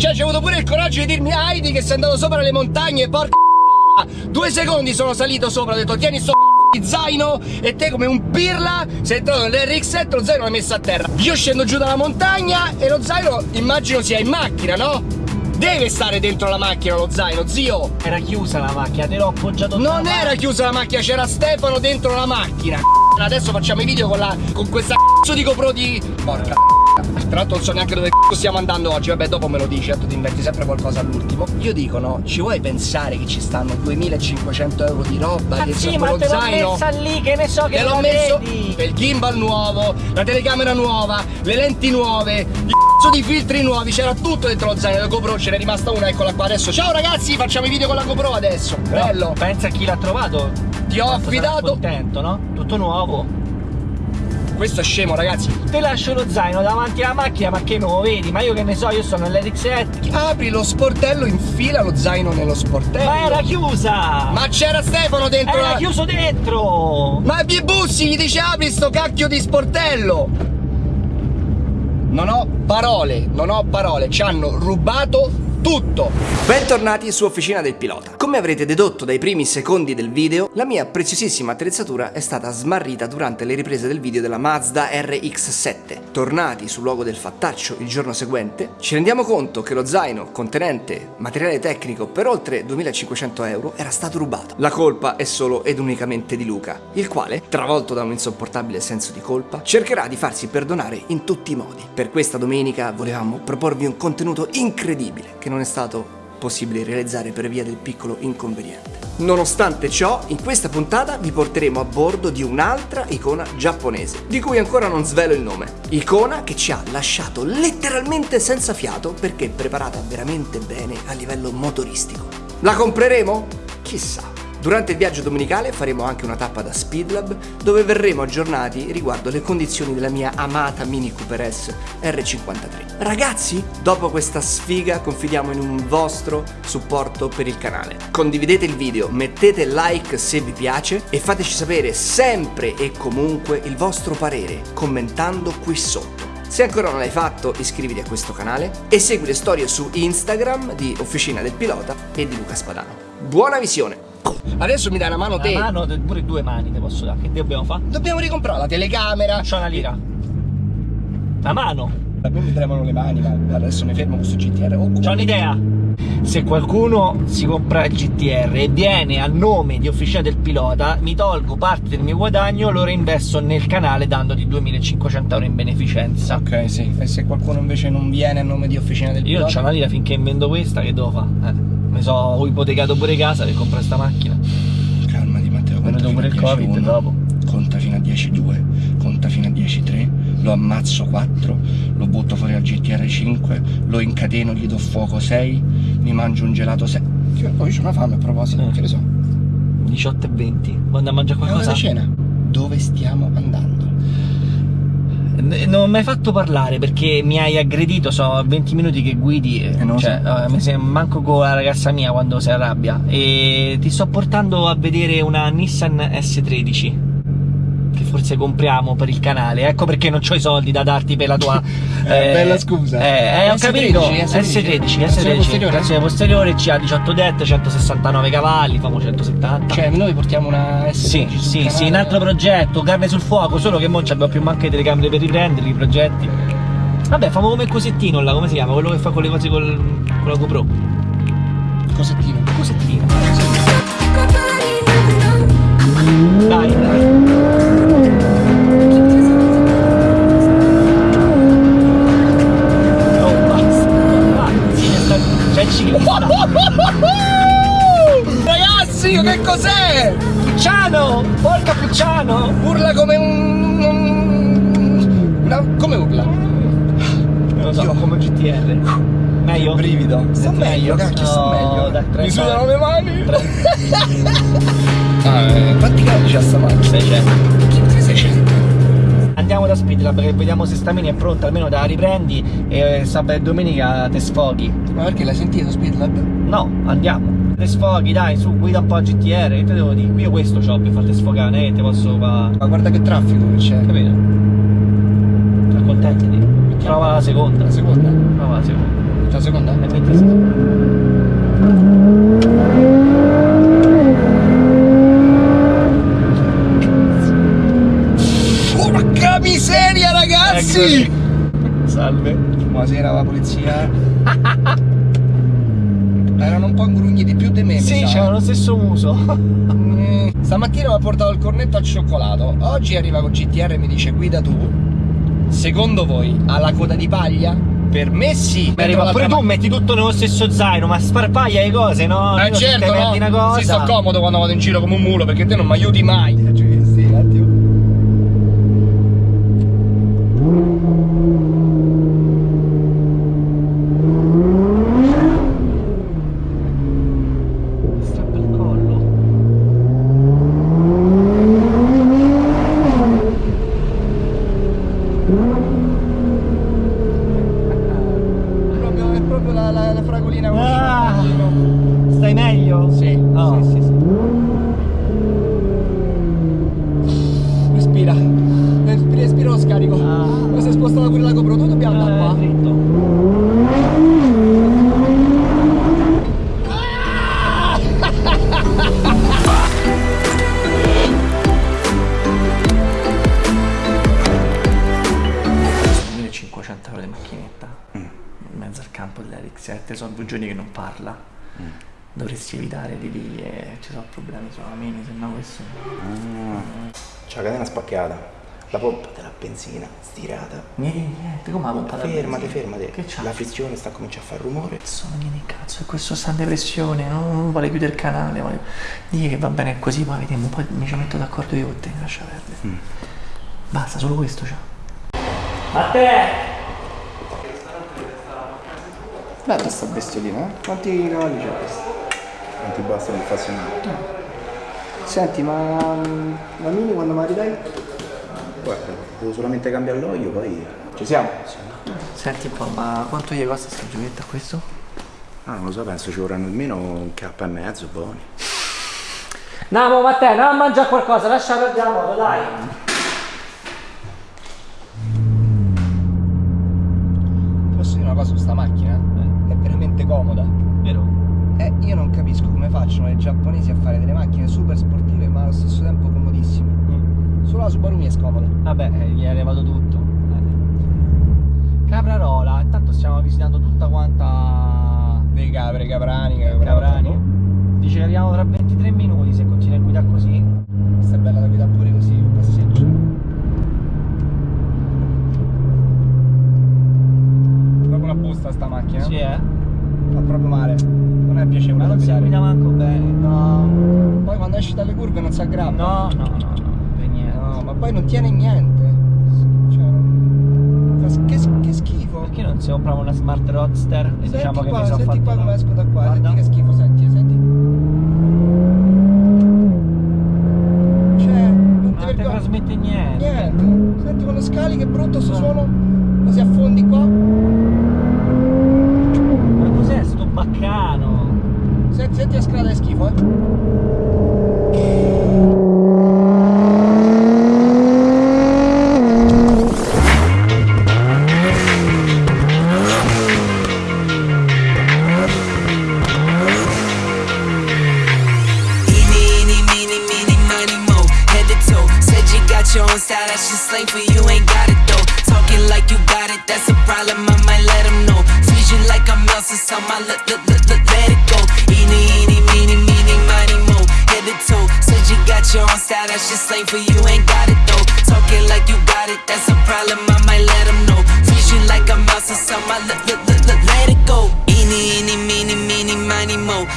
Cioè, c'è avuto pure il coraggio di dirmi Heidi che sei andato sopra le montagne, porca Due secondi sono salito sopra, ho detto tieni sto di zaino e te come un pirla sei entrato nell'RX7 lo zaino l'hai messo a terra. Io scendo giù dalla montagna e lo zaino immagino sia in macchina, no? Deve stare dentro la macchina lo zaino, zio! Era chiusa la macchina, te l'ho appoggiato Non era chiusa la macchina, c'era Stefano dentro la macchina. Adesso facciamo i video con la. con questa cazzo di GoPro di. Porca tra l'altro non so neanche dove stiamo andando oggi, vabbè dopo me lo dici, tu ti inventi sempre qualcosa all'ultimo. Io dico no, ci vuoi pensare che ci stanno 2500 euro di roba? Ma che sì, ma te l'ho messa lì, che ne so che l'ho messo il gimbal nuovo, la telecamera nuova, le lenti nuove, il cazzo di filtri nuovi, c'era tutto dentro lo zaino della GoPro, ce n'è rimasta una, eccola qua adesso. Ciao ragazzi, facciamo i video con la GoPro adesso. Bello. Pensa a chi l'ha trovato. Ti ho affidato. contento, no? Tutto nuovo questo è scemo ragazzi Te lascio lo zaino davanti alla macchina ma che non lo vedi? Ma io che ne so, io sono nell'RX7 Apri lo sportello, infila lo zaino nello sportello Ma era chiusa Ma c'era Stefano dentro Era la... chiuso dentro Ma i bussi gli dice apri sto cacchio di sportello Non ho parole, non ho parole Ci hanno rubato tutto! Bentornati su Officina del Pilota. Come avrete dedotto dai primi secondi del video, la mia preziosissima attrezzatura è stata smarrita durante le riprese del video della Mazda RX-7. Tornati sul luogo del fattaccio il giorno seguente, ci rendiamo conto che lo zaino contenente materiale tecnico per oltre 2500 euro era stato rubato. La colpa è solo ed unicamente di Luca, il quale, travolto da un insopportabile senso di colpa, cercherà di farsi perdonare in tutti i modi. Per questa domenica volevamo proporvi un contenuto incredibile che non è stato possibile realizzare per via del piccolo inconveniente. Nonostante ciò, in questa puntata vi porteremo a bordo di un'altra icona giapponese, di cui ancora non svelo il nome. Icona che ci ha lasciato letteralmente senza fiato perché preparata veramente bene a livello motoristico. La compreremo? Chissà. Durante il viaggio domenicale faremo anche una tappa da Speedlab dove verremo aggiornati riguardo le condizioni della mia amata Mini Cooper S R53. Ragazzi, dopo questa sfiga confidiamo in un vostro supporto per il canale. Condividete il video, mettete like se vi piace e fateci sapere sempre e comunque il vostro parere commentando qui sotto. Se ancora non l'hai fatto iscriviti a questo canale e segui le storie su Instagram di Officina del Pilota e di Luca Spadano. Buona visione! Adesso mi dai una mano te. Una mano, pure due mani te posso dare. Che dobbiamo fare? Dobbiamo ricomprare la telecamera. C'ho una lira. La mano. A me mi tremano le mani, ma adesso mi fermo questo GTR. Oh, C'ho un'idea. Se qualcuno si compra il GTR e viene a nome di Officina del Pilota, mi tolgo parte del mio guadagno, lo reinvesto nel canale dandoti 2500 euro in beneficenza. Ok, sì. E se qualcuno invece non viene a nome di Officina del Pilota? Io c'ho una lira finché invendo questa, che devo fare? Eh mi so ipotecato pure casa per comprare sta macchina. Calmati Matteo, conta fino pure il Covid 1, dopo. Conta fino a 10-2, conta fino a 10-3, lo ammazzo 4, lo butto fuori al GTR 5, lo incateno, gli do fuoco 6, mi mangio un gelato 6. Poi c'ho una fame a proposito, eh. che ne so. 18 e 20, vado a mangiare qualcosa? È cena. Dove stiamo andando? Non mi hai fatto parlare perché mi hai aggredito, sono 20 minuti che guidi, eh, cioè, so. uh, mi sei, manco con la ragazza mia quando si arrabbia e ti sto portando a vedere una Nissan S13 che forse compriamo per il canale. Ecco perché non ho i soldi da darti per la tua. eh, bella scusa. Eh, eh ho capito. S13, S13, S13. Trazione posteriore, CA 18 det, 169 cavalli, famo 170. Cioè, noi portiamo una S13. Sì, sì, sì, un altro progetto, carne sul fuoco, solo che non abbiamo più manche telecamere per riprenderli i progetti. Vabbè, famo come cosettino là, come si chiama? Quello che fa con le cose col, con la GoPro. Cosettino. Cosettino. Dai, dai. Mi sudano le mani. ah, eh, quanti calci c'ha sta macchina? 600 andiamo da Speedlab perché vediamo se sta mini è pronta, almeno la riprendi e sabato e domenica te sfoghi. Ma perché l'hai sentito Speedlab? No, andiamo. Te sfoghi, dai, su, guida un po' a GTR, che te devo dire? Qui io questo ho per farti sfogare, eh, te posso fa... Ma guarda che traffico che c'è. Capito? Accontentati. Trova la seconda. La seconda? Trova la seconda. La seconda? E metti sì. Porca miseria ragazzi! Eccoci. Salve. Buonasera la polizia. Erano un po' ingrugniti più di me. Sì, sa. c'avevano lo stesso muso. Mm, Stamattina mi ha portato il cornetto al cioccolato. Oggi arriva con GTR e mi dice guida tu. Secondo voi ha la coda di paglia? Per me sì. Arriva Metto pure tu metti tutto nello stesso zaino, ma sparpaglia le cose, no? ma- Eh Io certo, no? una cosa. Sì, sto comodo quando vado in giro come un mulo perché te non mi aiuti mai. Ah. Poi si è spostata pure la GoPro. Dove dobbiamo andare Eh, qua? dritto. Sono 1500 euro di macchinetta in mezzo al campo dell'Eric sono due giorni che non parla dovresti evitare di dire ci sono problemi sulla mini se no questo C'è la catena spacchiata, la pompa della benzina stirata. niente niente come la pompa Fermate, benzina? fermate. che c'ha? La frizione sta cominciando a fare rumore. Sono niente cazzo, e questo sta in depressione, non vuole chiudere il canale, vuole... Dì che va bene così, poi vediamo, poi mi ci metto d'accordo io con te, lascia perdere. Basta, solo questo c'ha. A te! Bella sta bestiolina, eh? Quanti cavalli c'è questa? Quanti basta per affazionare? Senti, ma mm, la mini quando me la ridai? Guarda, devo solamente cambiare l'olio, poi ci siamo. Senti un po', ma quanto gli costa sta giochetta questo? Ah, non lo so, penso ci vorranno almeno un K e mezzo, buoni. Andiamo Matteo, andiamo a mangiare qualcosa, lascia perdere la moto, dai! Posso dire una cosa su sta macchina? È veramente comoda. Vero? Eh, io non capisco come facciano i giapponesi a fare delle macchine super sportive ma allo stesso tempo comodissime. Solo la Subaru mi è scomoda. Vabbè, eh, gli è arrivato tutto. Caprarola, intanto stiamo visitando tutta quanta Dei capre, caprani, Caprani. Dice che arriviamo tra 23 minuti se continui a guidare così. Questa è bella da guidare pure così, un passeggio. Proprio una busta sta macchina. Sì, eh? Fa proprio male. Non è piacevole Ma non si guida manco bene. No. Poi quando esci dalle curve non si aggrappa. No, no, no, no, per niente. No, ma poi non tiene niente. Cioè, che, che schifo. Perché non si compriamo una smart roadster e Senti diciamo che qua, mi sono senti fatto qua come esco da qua, Guarda. senti che schifo, senti, senti. Cioè, non ti ti vergogni. trasmette niente. Niente. Senti quando scali che brutto sto suono. Così affondi qua. Ma cos'è sto baccano? Senti, senti la scala è schifo, eh. Slang for you, ain't got it though. Talking like you got it, that's a problem, I might let them know. You like I'm Elsa, so my let, let, let, let, let it go. Eeny, eeny, meeny, meeny, money, mo. Head to toe. Said you got your own style, that's just slang for you, ain't got it though. Talking like you got it, that's a problem, I might let them know. You like I'm Elsa, so my let, let, let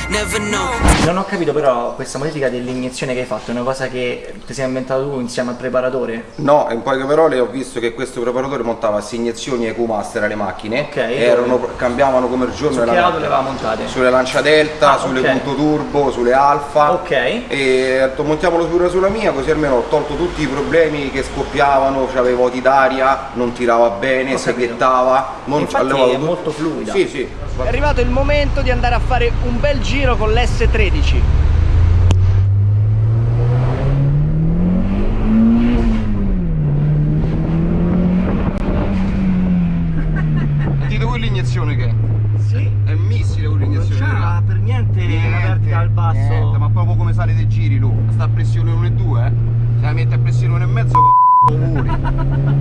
Never know. Non ho capito però questa modifica dell'iniezione che hai fatto, è una cosa che ti sei inventato tu insieme al preparatore? No, in poche parole ho visto che questo preparatore montava sia iniezioni EQ Master alle macchine, Ok, erano, cambiavano come il giorno Su e che la auto le aveva montate? Sulle Lancia Delta, Ah, sulle ok. Punto Turbo, sulle Alfa. Ok. E ho detto montiamolo pure sulla mia, così almeno ho tolto tutti i problemi che scoppiavano, c'avevo vuoti d'aria, non tirava bene, seghettava. Mon- Infatti è molto fluida. Sì, sì. È arrivato il momento di andare a fare un bel bel giro con l'S13 Dite voi l'iniezione che è? Sì. È missile con l'iniezione Non c'ha per niente, niente la al basso. niente, ma proprio come sale dei giri tu Sta a pressione 1,2 eh? Se la metti a pressione 1,5 c***o puri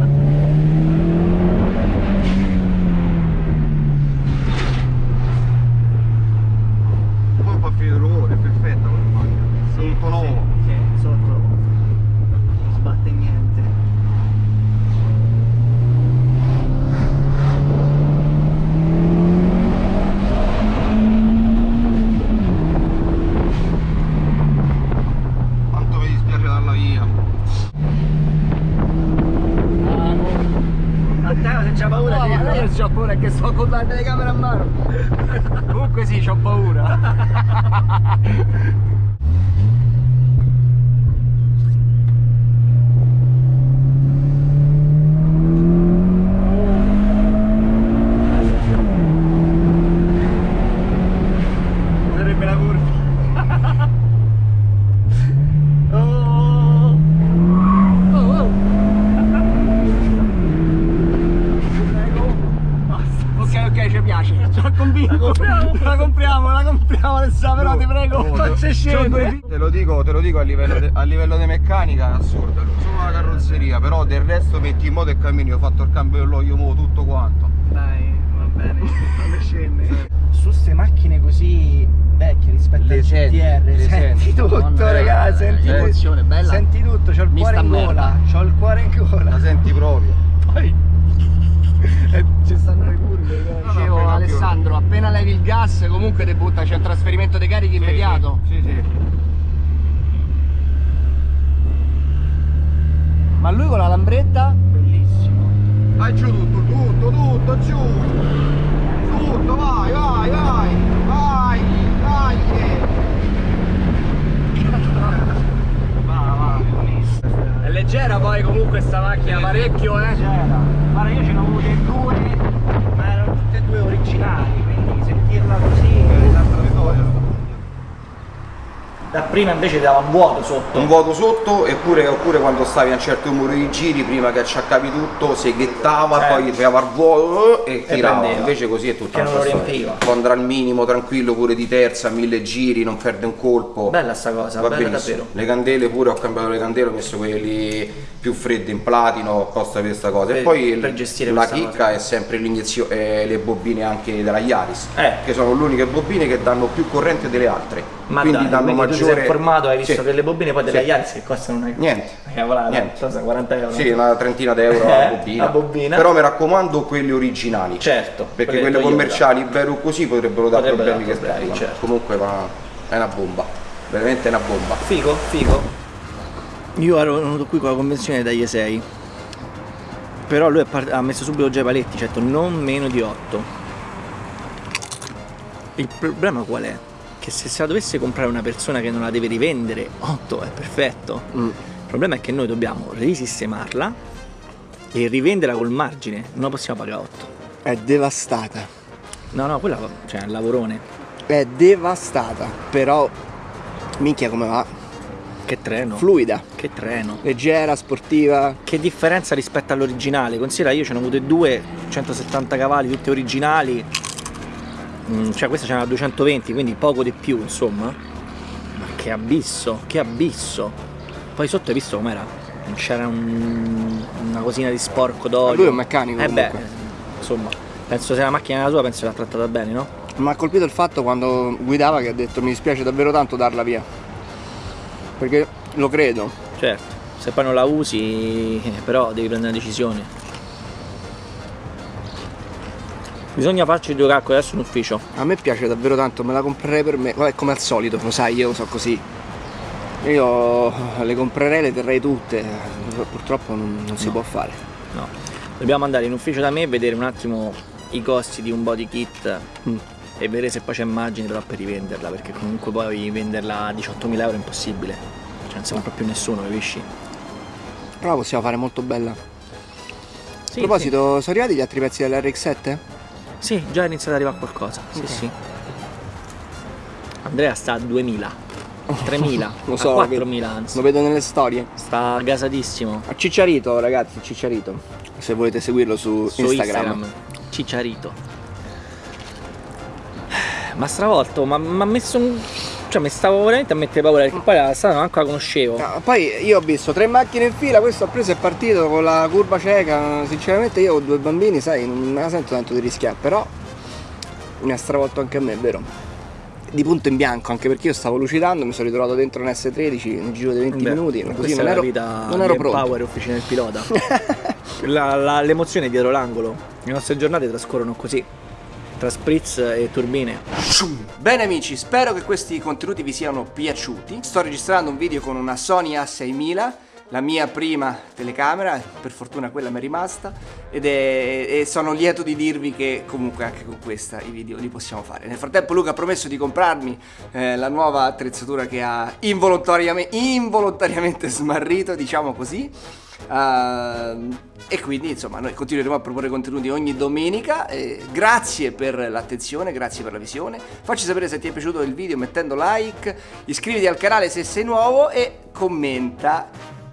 fa finire il rumore, è perfetta quella macchina. Tutto nuovo. Sì, sotto non sbatte niente. Quanto mi dispiace darla via. A te se c'ha paura No, di ma io c'ho paura che sto con la telecamera a mano. Comunque sì, c'ho paura. Sarebbe la curva. oh. Ok, ok, ci piace. Ci ha convinto. La compriamo. La compriamo, la compriamo adesso, però ti prego. Oh, Non te- c'è scende. Te lo dico, te lo dico a livello, de, a livello di meccanica è assurdo. Solo la carrozzeria, però del resto metti in moto e cammini, ho fatto il cambio dell'olio mo tutto quanto. Dai, va bene, non scende. Su ste macchine così vecchie rispetto Le al senti, GTR, le senti, senti. tutto, Madonna, ragazzi, senti emozione, bella. Senti tutto, c'ho il Mi cuore in gola, c'ho il cuore in gola. La senti proprio. Poi eh, ci stanno le curve, ragazzi. No, Dicevo no, Alessandro, appena levi il gas comunque ti butta, c'è un trasferimento dei carichi immediato. Sì, sì. Ma lui con la lambretta? Bellissimo. Vai giù tutto, tutto, tutto, giù. Tutto, vai, vai, vai. Vai, vai. Va, va, bellissimo. È leggera poi comunque sta macchina parecchio eh. C'era. Guarda, io ce ne ho avute due, ma erano tutte e due originali, quindi sentirla così. Dapprima invece dava un vuoto sotto. Un vuoto sotto eppure, oppure quando stavi a un certo numero di giri prima che acciaccavi tutto seghettava Certo. poi tirava il vuoto eh, e E tirava prendeva. invece così è tutta Che non lo riempiva. può andare al minimo tranquillo pure di terza mille giri non perde un colpo Bella sta cosa, Va benissimo. davvero. Le candele pure ho cambiato le candele, ho messo quelli più freddi in platino apposta per questa cosa. Per- e poi per gestire la chicca è sempre l'iniezione, eh, le bobine anche della Yaris, Eh. che sono le uniche bobine che danno più corrente delle altre. Ma quindi dai, danno tu ti maggiore. sei informato, hai visto Sì. che le bobine poi della Sì. Yaris che costano una Niente. una cavolata, Niente. cosa, 40 euro. Sì, una trentina d'euro la Eh, bobina. la bobina. Però mi raccomando quelle originali. Certo, Perché quelle commerciali, vero così, potrebbero dare Potrebbero problemi dare che problemi, scaricano. certo. Comunque ma è una bomba. Veramente è una bomba. Figo, figo. Io ero venuto qui con la convenzione dagli 6. Però lui ha messo subito già i paletti, certo, non meno di 8. Il problema qual è? Che se se la dovesse comprare una persona che non la deve rivendere, 8 è perfetto. Il problema è che noi dobbiamo risistemarla e rivenderla col margine, non la possiamo pagare 8. È devastata. No, no, quella cioè, è un lavorone. È devastata. Però, minchia come va. Che treno. Fluida. che treno. Leggera, sportiva. Che differenza rispetto all'originale? Considera io ce ne ho avute due 170 cavalli, tutte originali. Mm, cioè questa c'era 220, quindi poco di più, insomma. Ma che abisso, che abisso. Poi sotto hai visto com'era? Non c'era un- una cosina di sporco d'olio. lui è un meccanico, Eh beh, insomma, penso se la macchina era sua, penso che l'ha trattata bene, no? Mi ha colpito il fatto quando guidava che ha detto mi dispiace davvero tanto darla via. Perché lo credo. Certo, se poi non la usi, eh, però devi prendere una decisione. Bisogna farci due calcoli adesso in ufficio. A me piace davvero tanto, me la comprerei per me. Vabbè, come al solito, lo sai, io so così. Io le comprerei, le terrei tutte. Purtroppo non, non si può fare. No. Dobbiamo andare in ufficio da me e vedere un attimo i costi di un body kit Mm. e vedere se poi c'è margine però per rivenderla, perché comunque poi venderla a 18.000 euro è impossibile. Cioè non si compra più nessuno, capisci? Però la possiamo fare molto bella. Sì, A proposito, sono arrivati gli altri pezzi dell'RX7? Sì, già è iniziato ad arrivare qualcosa. Sì, Ok. sì. Andrea sta a 2.000. 3.000, Lo so, a lo vedo- 4.000 anzi. Lo vedo nelle storie. Sta gasadissimo. A Cicciarito, ragazzi, Cicciarito. Se volete seguirlo su, su Instagram. Instagram. Cicciarito. Ma stravolto, ma ha messo un Cioè mi stavo veramente a mettere paura perché poi la strada manco la conoscevo. No, poi io ho visto tre macchine in fila, questo ha preso e è partito con la curva cieca. Sinceramente io ho due bambini, sai, non me la sento tanto di rischiare, però mi ha stravolto anche a me, è vero? Di punto in bianco, anche perché io stavo lucidando, mi sono ritrovato dentro un S13 nel giro di 20 Beh, minuti, così non ero, la vita non ero pronto. power officina del pilota. L'emozione dietro l'angolo. Le nostre giornate trascorrono così. Tra spritz e turbine. Bene amici, spero che questi contenuti vi siano piaciuti. Sto registrando un video con una Sony A6000, la mia prima telecamera, per fortuna quella mi è rimasta ed è, e sono lieto di dirvi che comunque anche con questa i video li possiamo fare. Nel frattempo Luca ha promesso di comprarmi eh, la nuova attrezzatura che ha involontariamente, involontariamente smarrito, diciamo così. Ehm, e quindi insomma noi continueremo a proporre contenuti ogni domenica eh, grazie per l'attenzione grazie per la visione. Facci sapere se ti è piaciuto il video mettendo like iscriviti al canale se sei nuovo e commenta.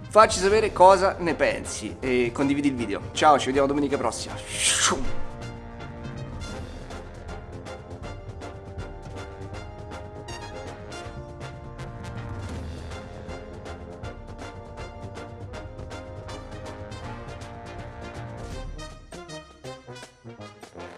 Facci sapere cosa ne pensi e condividi il video. Ciao ci vediamo domenica prossima